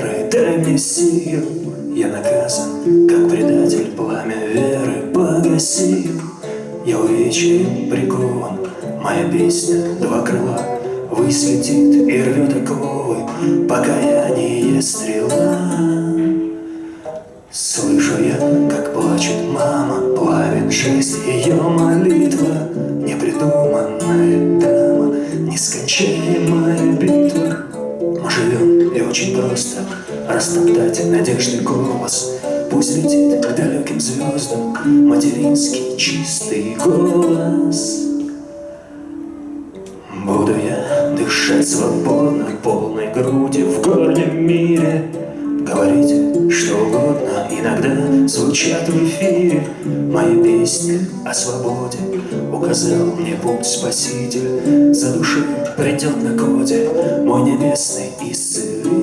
веры, дай мне сил. Я наказан, как предатель, пламя веры погасил. Я увечьем прикован, моя песня два крыла Выслетит и рвет оковы, покаяние стрела. Слышу я, как плачет мама, плавит жесть ее молитва, Непридуманная дама, нескончаемая битва. Очень просто. Растоптать надежды голос, Пусть летит к далеким звездам материнский чистый голос. Буду я дышать свободно, полной грудью в горнем мире, Говорите что угодно, иногда звучат в эфире. Мои песни о свободе Указал мне путь спаситель. За душой придет на коде Мой небесный исцелитель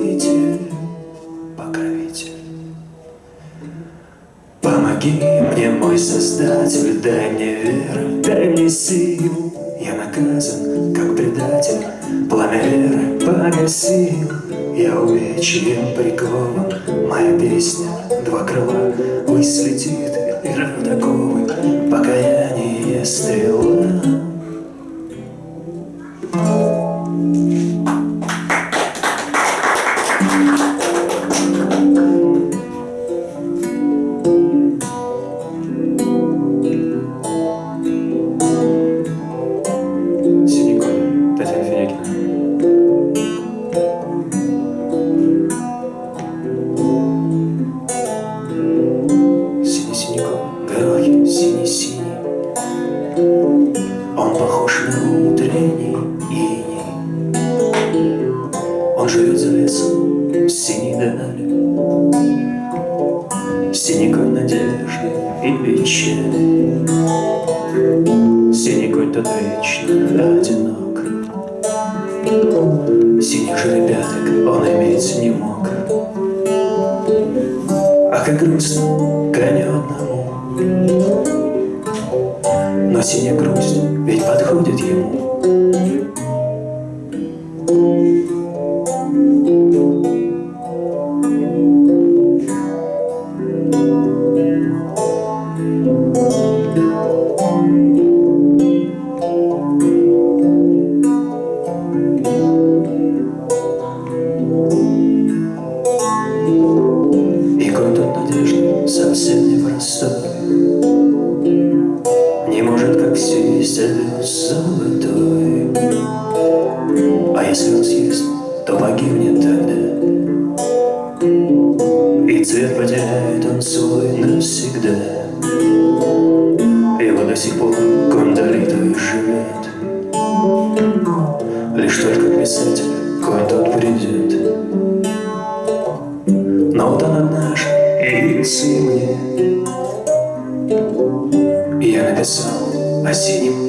Помоги мне, мой Создатель, дай мне веру, дай мне силу. Я наказан, как предатель, пламя веры погасил Я увечьем прикован, моя песня, два крыла Выслетит и родоковы, покаяние стрела вечно одинок. Синих же ребяток он иметь не мог. А как грустно коню одному. Но синяя грусть ведь подходит ему явился мне. И я написал о синем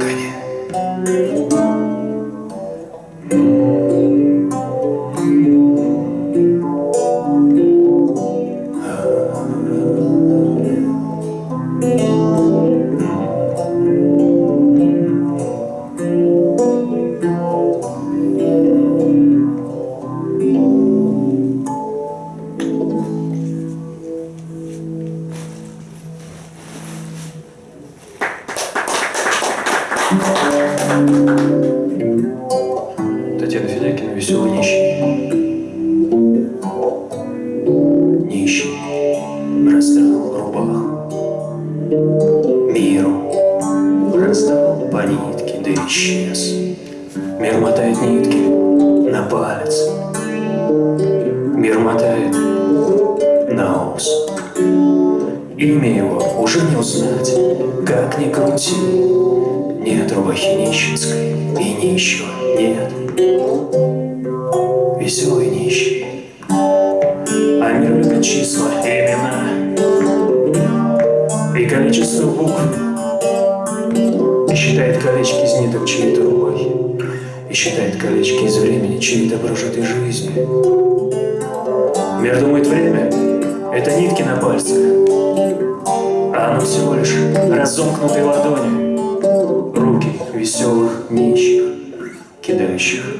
на ус. Имя его уже не узнать, как ни крути. Нет рубахи нищенской и нищего нет. Веселый нищий, а мир любит числа имена И количество букв И считает колечки из ниток чьей-то рубахи И считает колечки из времени чьей-то прожитой жизни. Мир думает время — это нитки на пальцах, а оно всего лишь разомкнутые ладони, руки веселых нищих, кидающих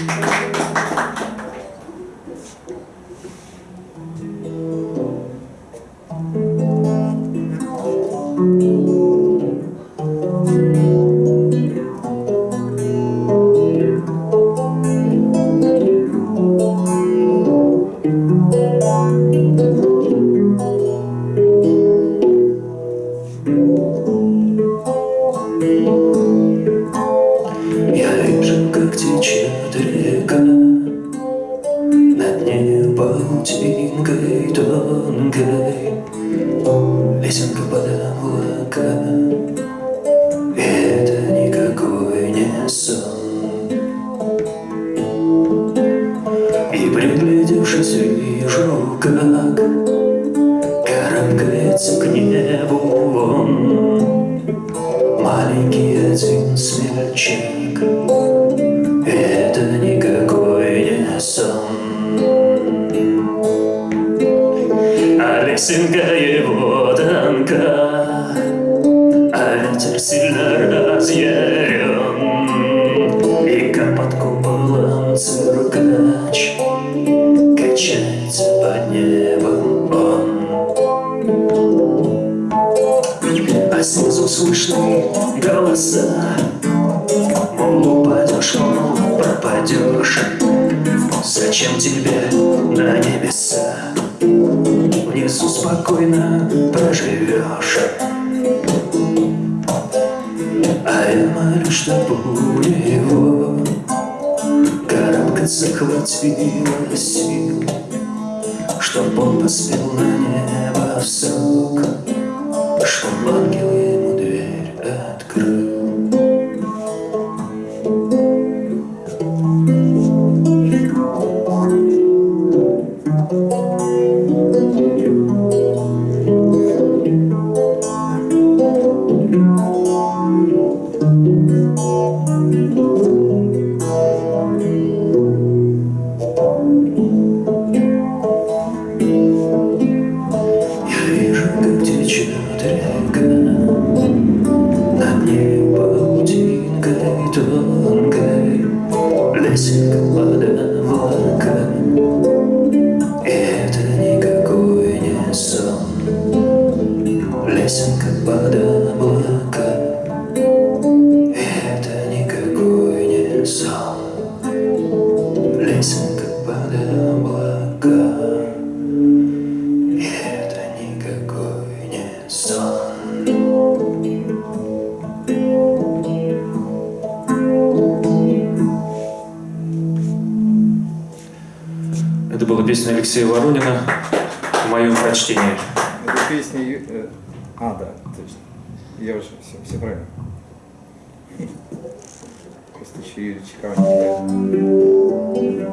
Я Gittiğin kaydan kay Lisan kapalı huwakan А лесенка его тонка А ветер сильно разъярен И как под куполом циркач Качается под небом. Он а снизу слышны голоса. Мол, упадешь, мол, пропадешь. Зачем тебе на небеса Внизу спокойно проживешь А я молюсь, чтобы его Карабкаться хватило сил Чтоб он поспел на небо в срок Чтоб ангел kepada А, да, точно. Я уже все, все правильно. Просто еще Юрий Чекава не играет.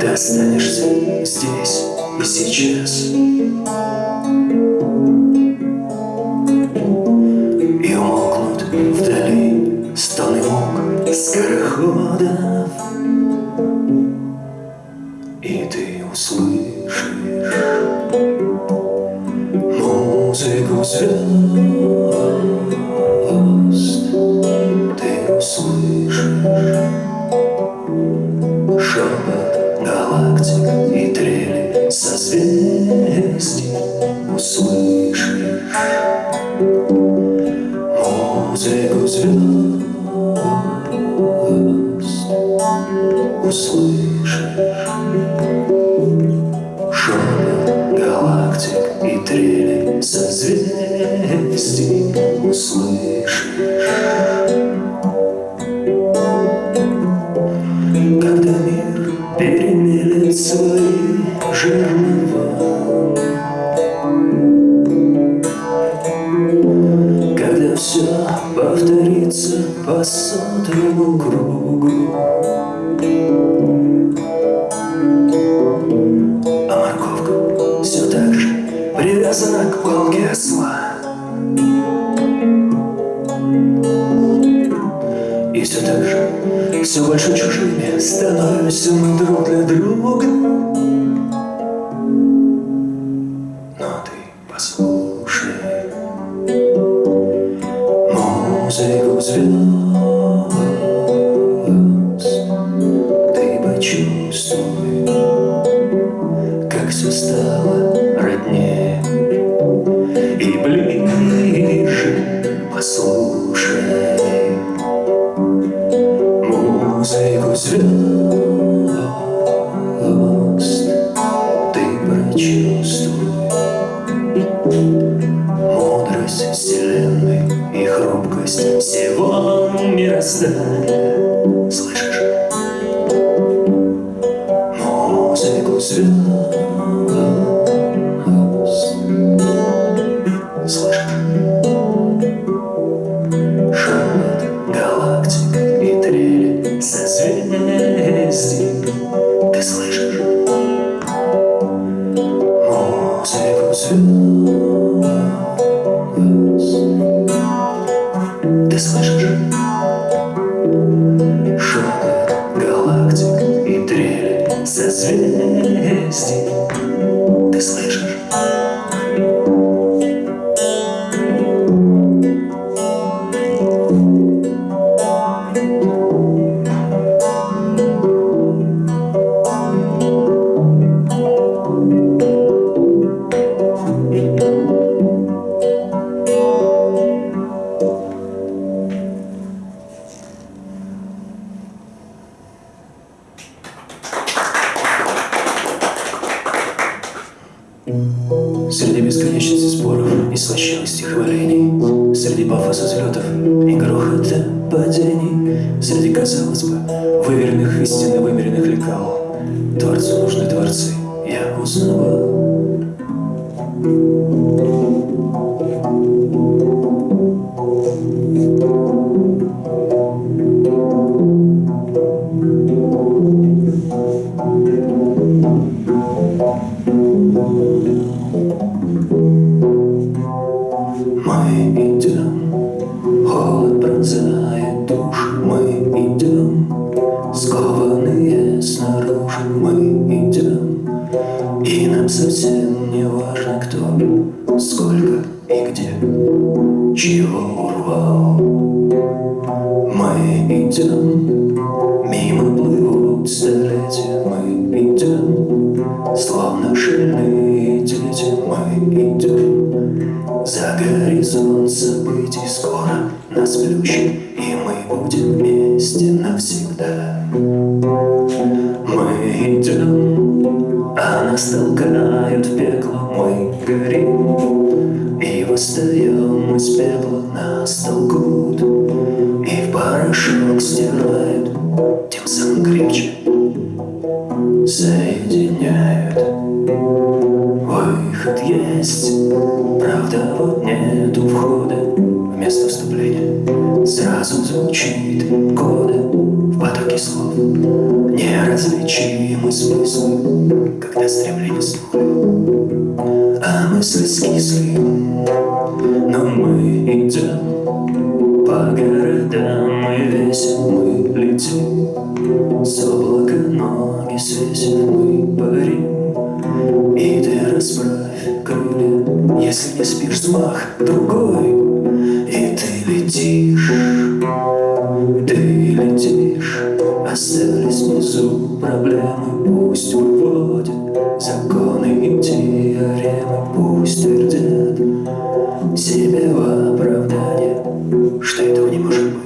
Ты останешься здесь и сейчас. По сотому кругу. А морковка все так же привязана к палке осла. И все так же, все больше чужими становимся мы друг для друга. Но ты послушай музыку звезд, хрупкость всего мироздания Слышишь? Шепот галактик и трели созвездий Ты слышишь? Среди бесконечности споров и слащавости хвалений Среди пафоса взлетов и грохота падений Среди, казалось бы, выверенных истин и вымеренных лекал Творцу нужны творцы, я узнавал словно шальные дети Мы идем, за горизонт событий скоро нас плющит, и мы будем вместе навсегда. Мы идем, а нас толкают в пекло, мы горим, и восстаем из пепла, нас толкут, и в порошок стирают, Выход есть, Когда вот нету входа Вместо вступления. Сразу звучит кода В потоке слов. Неразличимы смыслы Когда стремление стухли А мысли скисли. Но мы идем По городам мы весим Мы летим. С облака ноги свесим Мы парим. И Если не спишь взмах другой И ты летишь Ты летишь Остались внизу проблемы Пусть выводят законы и теоремы Пусть твердят себе в оправдание Что этого не может быть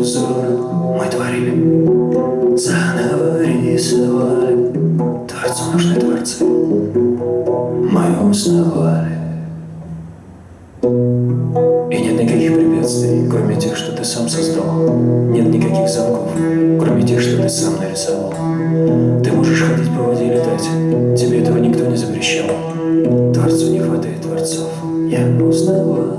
узора Мы творили Заново рисовали. Творцу нужны творцы. Мы узнавали. И нет никаких препятствий, кроме тех, что ты сам создал. Нет никаких замков, кроме тех, что ты сам нарисовал. Ты можешь ходить по воде и летать. Тебе этого никто не запрещал. Творцу не хватает творцов. Я узнавал